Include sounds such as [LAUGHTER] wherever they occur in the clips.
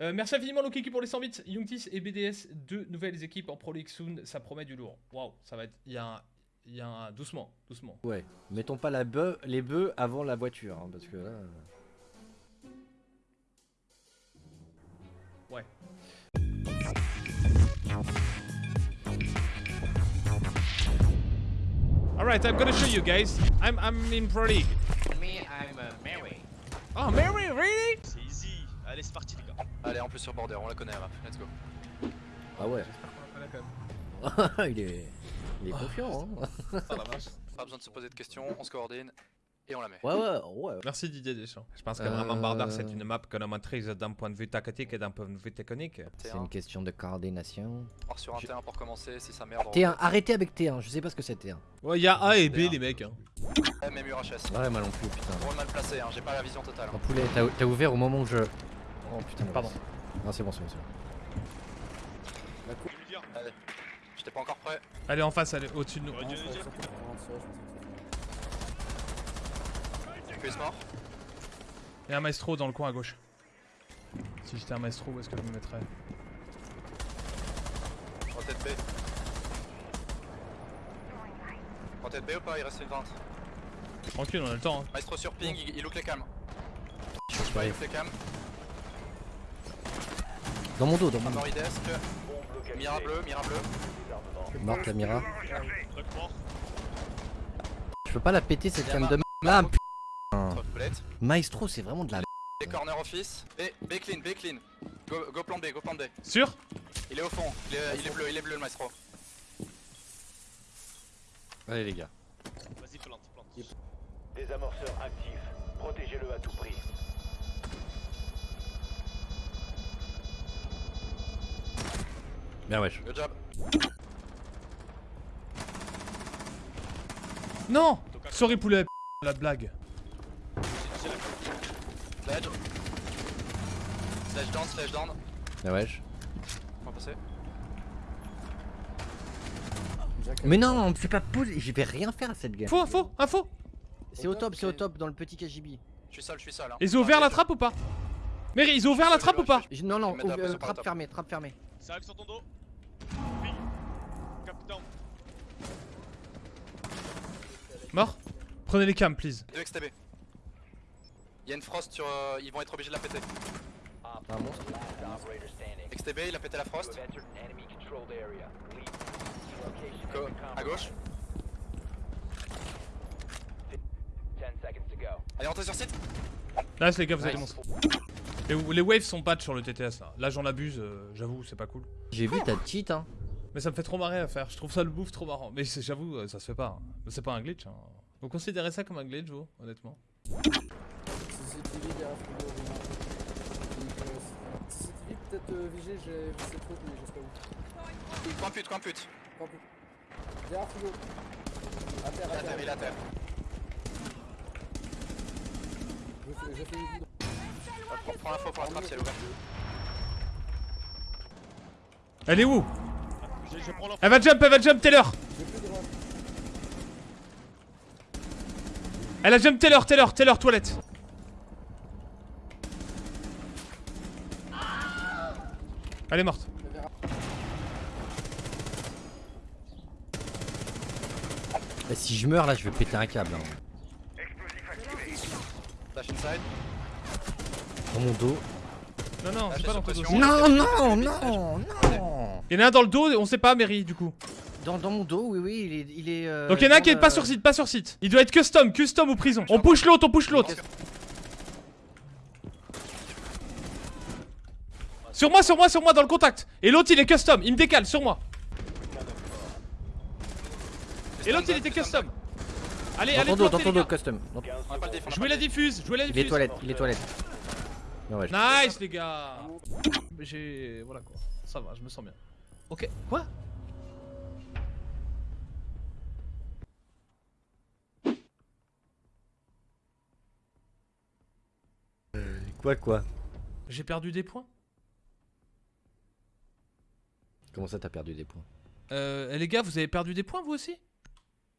Euh, merci infiniment Lokiki pour les 100 bits. Youngtis et BDS, deux nouvelles équipes en Pro League soon. Ça promet du lourd. Waouh, ça va être. Il y a un. Il y a un. Doucement, doucement. Ouais, mettons pas la bœuf, les bœufs avant la voiture, hein, parce que là... euh, Ouais. Alright, I'm gonna show you guys. I'm, I'm in Pro League. Me, I'm uh, Mary. Oh, Mary, really? C'est easy. Allez, c'est parti, les gars. Allez, en plus sur border, on la connaît, Raph. Let's go. Ah ouais, [LAUGHS] il est... Il est confiant, hein Ça va, [LAUGHS] Pas besoin de se poser de questions, on se coordonne et on la met. Ouais, ouais, ouais. Merci Didier Deschamps. Je pense que Euh, vraiment Bardar, c'est une map que l'on maîtrise d'un point de vue tactique et d'un point de vue technique. C'est une question de coordination. On part sur un T1 pour commencer, si ça merde. on- T1, arrêtez avec T1, je sais pas ce que c'est T1. Ouais, il y a A et B, les mecs. Hein. Eh, Même URHS. Ouais, moi non plus, putain. Mal placé, hein, j'ai pas la vision totale. En hein. poulet, t'as ouvert au moment où je... Oh putain, Pardon. Non, c'est bon, c'est bon, c'est bon. Allez, j'étais pas encore prêt. Elle est en face, elle est au-dessus de nous. QS mort. Il y a un maestro dans le coin à gauche. Si j'étais un maestro, où est-ce que je me mettrais Je tête B. tête B ou pas Il reste une vente. Tranquille, on a le temps. hein. Maestro sur ping, il, il look les cams. Je sais pas, il look les cams. Dans mon dos, dans mon Un dos. Mira bleu, Mira bleu. Morte la Mira. Je peux pas la péter cette cam de m- Ah. Maestro, c'est vraiment de la m- B corner office. B, B clean, B clean. Go, go plan B, go plan B. Sûr Il est au fond, il est, il est bleu, il est bleu le maestro. Allez les gars. Vas-y, plante, plante. Désamorceur actif. Protégez-le à tout prix. Bien wesh. Good job. Non Sorry poulet, [LAUGHS] la blague. Sledge. Sledge down, sledge down. Bien wesh. On va passer. Mais non, c'est pas possible, je vais rien faire à cette game. Faux, info, info C'est au top, c'est au top dans le petit KGB. Je suis seul, je suis seul. Hein. Ils ont ouvert la trappe ou pas? Mary, ils ont ouvert la trappe ou pas? Je- Non, non, euh, trappe fermée, trappe fermée. Ça arrive sur ton dos. Mort Prenez les cams, please. 2 XTB. Il y a une frost sur. euh, ils vont être obligés de la péter. Un monstre. XTB, il a pété la frost. Go- à gauche. compromised. 10 seconds to go. Allez, rentrez sur site. Là, les gars, vous êtes des Nice. monstres. Les, les waves sont patch sur le TTS là. Là, j'en abuse, euh, j'avoue, c'est pas cool. J'ai vu ta cheat, hein. Mais ça me fait trop marrer à faire. Je trouve ça le bouffe trop marrant. Mais j'avoue, euh, ça se fait pas. hein. C'est pas un glitch. Hein. Vous considérez ça comme un glitch, vous, honnêtement? CCTV peut-être euh, vigé, j'ai vu cette faute mais je sais pas où. Coin pute, coin pute. Pas plus. Derrière Frigo. À terre, Il à a terre, il a terre. Je fais, je fais une Prends, l'info pour la trappe si elle est ouverte. Elle est où Je, je prends l'info. Elle va jump, elle va jump, Taylor. Elle a jump Taylor, Taylor, Taylor, toilette Elle est morte. Bah, si je meurs là, je vais péter un câble. Hein. Dash inside. Dans mon dos. Non, non, c'est pas dans ton dos. Non, non, non, non. Il y en a un dans le dos, on sait pas, Mary, du coup. Dans, dans mon dos, oui, oui, il est. Il est euh, Donc il y en a un qui est pas sur site, pas sur site. Il doit être custom, custom ou prison. On push l'autre, on push l'autre. Sur moi, sur moi, sur moi, dans le contact. Et l'autre, il est custom, il me décale, sur moi. Et l'autre, il était custom. Allez, Dans allez, ton dos, dans ton dos, custom. Jouez la diffuse, jouez la Il est diffuse. toilette, il est toilette. Non, ouais, Nice, les gars. J'ai. Voilà quoi. Ça va, je me sens bien. Ok, quoi? Quoi, quoi? J'ai perdu des points Comment ça, t'as perdu des points? Euh, les gars, vous avez perdu des points vous aussi?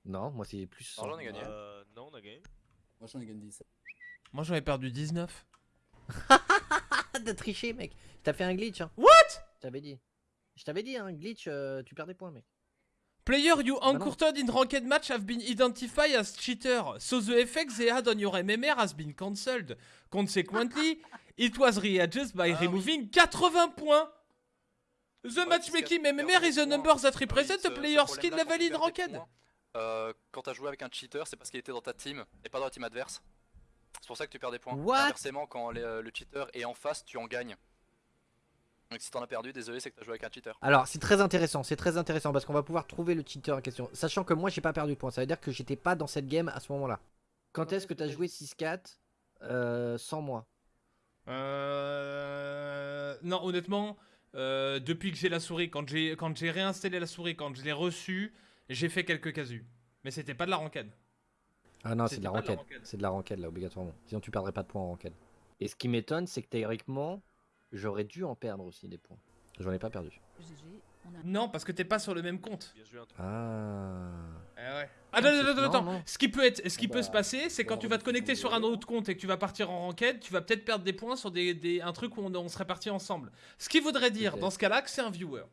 Non, moi c'est plus. Alors, on a gagné. Euh, non, on a gagné. Moi j'en ai gagné 17. Moi j'en ai perdu 19. [LAUGHS] t'as triché, mec. T'as fait un glitch. Hein. What? T'avais dit. Je t'avais dit, un glitch, euh, tu perds des points, mec. Player you encountered in ranked match have been identified as cheater. So the effect they had on your MMR has been cancelled. Consequently, [LAUGHS] it was readjusted by Ah oui. removing 80 points. The Ouais, matchmaking MMR is des number that represents Oui, a ce- player skill level in ranked. euh, quand t'as joué avec un cheater, c'est parce qu'il était dans ta team et pas dans la team adverse. C'est pour ça que tu perds des points. What? Inversement, quand les- euh, le cheater est en face, tu en gagnes. Donc si t'en as perdu, désolé, c'est que t'as joué avec un cheater. Alors, c'est très intéressant, c'est très intéressant parce qu'on va pouvoir trouver le cheater en question. Sachant que moi, j'ai pas perdu de points. Ça veut dire que j'étais pas dans cette game à ce moment-là. Quand est-ce que t'as joué 6-4 euh, sans moi? Euh... Non, honnêtement, euh, depuis que j'ai la souris, quand j'ai quand j'ai réinstallé la souris, quand je l'ai reçue, j'ai fait quelques casus. Mais c'était pas de la ranked. Ah non, c'est de la pas de la ranked. ranked. C'est de la ranked là, obligatoirement. Sinon, tu perdrais pas de points en ranked. Et ce qui m'étonne, c'est que théoriquement, j'aurais dû en perdre aussi des points. J'en ai pas perdu. Non, parce que t'es pas sur le même compte. Ah. Eh ouais. Attends, c'est- attends, attends, non, attends. non. Ce qui peut être, ce qui Ah peut bah, se passer, c'est quand tu vas te on connecter sur un autre compte et que tu vas partir en ranked, tu vas peut-être perdre des points sur des, des- un truc où on, on serait parti ensemble. Ce qui voudrait dire, dans ce cas-là, que c'est un viewer.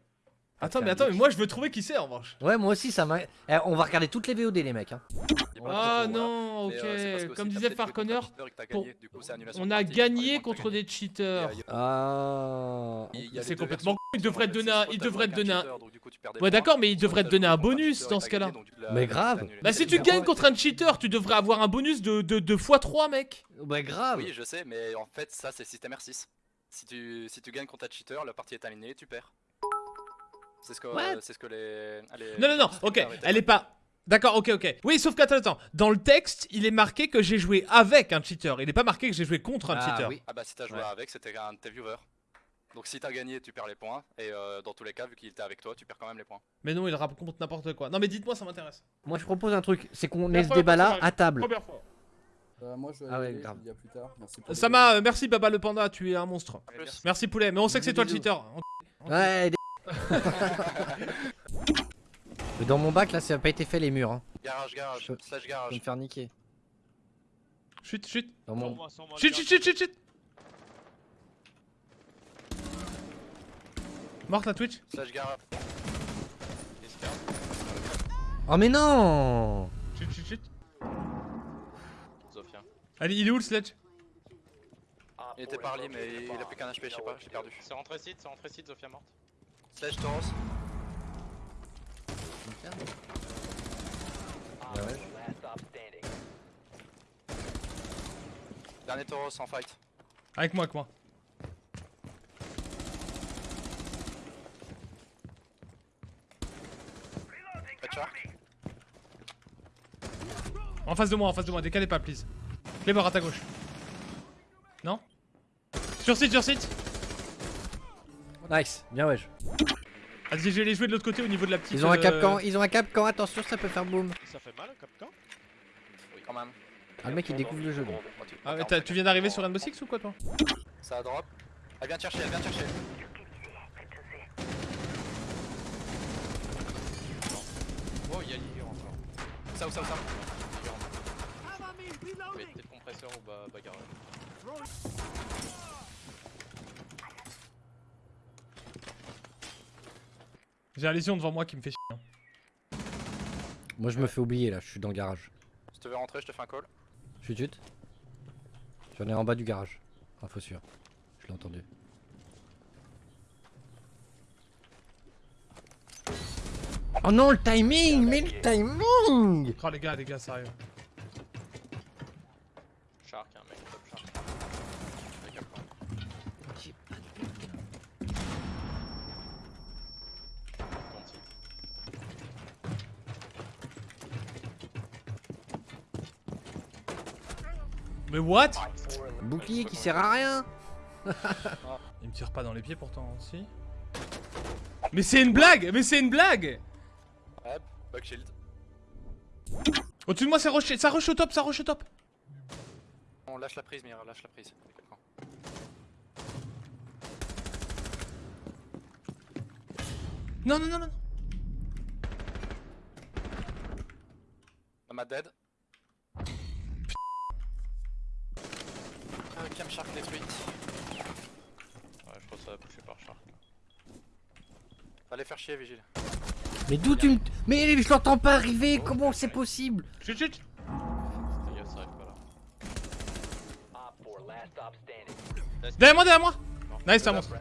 Attends, mais attends, mais moi je veux trouver qui c'est en revanche. Ouais, moi aussi, ça m'a. Eh, on va regarder toutes les VOD, les mecs. Hein. Ah non, ok. Mais, euh, Comme disait pour- annulation on a gagné contre des cheaters. Ah. C'est complètement il devrait te donner un- il devrait te donner un- Ouais, d'accord, mais il devrait te donner un bonus dans ce cas-là. Mais grave. Bah si tu gagnes contre un cheater, tu devrais avoir un bonus de, de, de x3 mec. Bah, grave. Oui, je sais, mais en fait, ça, c'est système R6. Si tu, si tu gagnes contre un cheater, la partie est alignée, tu perds. C'est ce que, What? c'est ce que les, les- Non, non, non, ok, elle est pas. D'accord, ok, ok. Oui, sauf qu'attends, attends. Dans le texte, il est marqué que j'ai joué avec un cheater. Il est pas marqué que j'ai joué contre un Ah, cheater. oui. Ah bah si t'as joué Ouais. avec, c'était un de tes viewers. Donc si t'as gagné, tu perds les points. Et euh, dans tous les cas, vu qu'il était avec toi, tu perds quand même les points. Mais non, il raconte n'importe quoi. Non, mais dites-moi, ça m'intéresse. Moi, je propose un truc. C'est qu'on ait ce première débat fois, ça là m'arrive. à table. Première fois. Bah, moi je vais Ah ouais, aller, je grave. vous dis à plus tard. Merci pour Ça le m'a. euh, merci, Baba le Panda, tu es un monstre. Plus, Merci, poulet. Mais on sait que c'est toi le cheater. Ouais. Dans mon bac là, ça a pas été fait les murs. Hein. garage, garage, Je- slash Je vais garage. me faire niquer. Chut, chut. Dans Sans mon. moi, sans moi, Chut, chut, chut, chut, chut. Morte la Twitch Slash garage. Oh mais non Chut, chut, chut. Zofia. Allez, il est où le sledge? Il était parlé, mais il a plus qu'un HP, je sais pas, j'ai perdu. C'est rentré site, c'est rentré site, Zofia morte. Slash Tauros. Bah ouais. Dernier Tauros en fight. Avec moi, avec moi. En face de moi, en face de moi. Décalez pas, please. Cléber à ta gauche. Non? Sur site, sur site Nice, bien wesh. Vas-y, je vais les jouer de l'autre côté au niveau de la petite. Ils ont un euh, capcan, ils ont un capcan, attention, ça peut faire boum. Ça fait mal, Capcan? Oui, quand même. Ah le mec il découvre le jeu. tu- Ah, mais tu viens d'arriver sur Rainbow Six ou quoi, toi? Ça drop. Elle vient te chercher, elle vient te chercher. Oh, il y a Ligue encore. Ça ou ça ou ça? Ligue en peut être compresseur ou ba bagarre. J'ai la lésion devant moi qui me fait chier. hein. Moi je me fais oublier là, je suis dans le garage. Si tu veux rentrer, je te fais un call. Chut chut. J'en ai en bas du garage. Info sûr. Je l'ai entendu. Oh non le timing Mais le timing Oh, les gars, les gars, sérieux. Shark, un mec, top shark. Avec un point. Ton site. Mais what? Bouclier qui sert à rien [LAUGHS] Il me tire pas dans les pieds pourtant, si. Mais c'est une blague Mais c'est une blague Ouais, bug shield. Au-dessus de moi, c'est rush, ça rush au top, ça rush au top On lâche la prise, Mira, lâche la prise. Quelqu'un. Non, non, non, non Nomad dead? Euh, Cam Shark détruite. ça va pousser par Shark. Fallait faire chier, Vigile. Mais d'où tu me. Mais je l'entends pas arriver, comment c'est possible? Chut, chut. Fais gaffe, ça arrive pas là. Op 4, last stop standing. Derrière moi, derrière moi? Nice, c'est un monstre.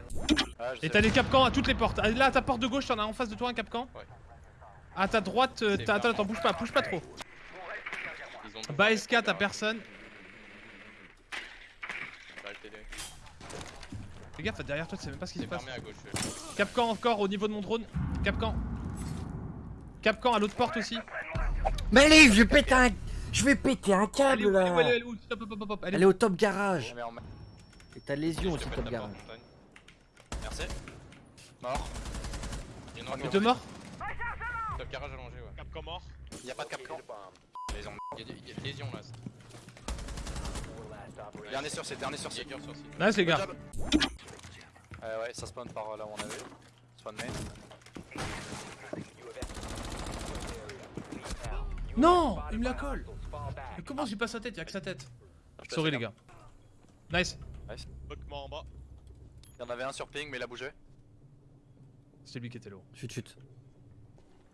Ah, je Et t'as des capcans à toutes les portes. Ah, Là, à ta porte de gauche, t'en as en face de toi un capcan. Ouais. À ta droite, euh, attends, attends, bouge pas, bouge pas trop. Bas SK, t'as personne. Bah, le TD. Fais gaffe, derrière toi, tu sais même pas ce qui se passe. fermé à gauche. Capcan encore au niveau de mon drone. Capcan. Capcan à l'autre porte aussi. Mais allez, je vais péter un. Je vais péter un Elle est câble où, elle est où, elle est là où, elle est où Stop, hop, hop, hop, elle est Elle est au top garage. Et t'as lésion aussi, top pète garage. Merci. Mort. Il y en a. Deux morts Top garage allongé, ouais. Capcom mort. Y'a pas de capcan. Located a Dernier sur site, dernier sur site. Sur. Nice, les gars. job. Ouais, ouais, ça spawn par là où on avait. Spawn main. Non, il me la colle. Mais comment j'ai pas sa tête? Y'a que sa tête. Te Sorry, les faire. gars. Nice. Mort en bas. Il y en avait un sur ping, mais il a bougé. C'est lui qui était là. Chut, chut.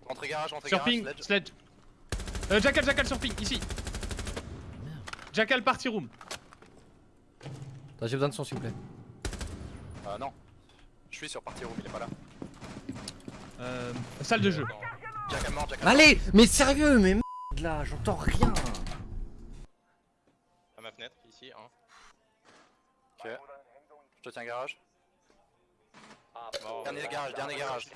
Rentrée garage, rentrée Sur garage. ping, sledge. sledge. Euh, Jackal, Jackal sur ping, ici. Jackal party room. Attends, J'ai besoin de son, s'il vous plaît. Euh, non. Je suis sur party room, il est pas là. Euh, salle de jeu. Jack est mort, Jack est mort. Allez, mais sérieux, mais merde là, j'entends rien. À ma fenêtre, ici, hein. Ok. Je te tiens garage. Mort. Dernier garage, dernier garage.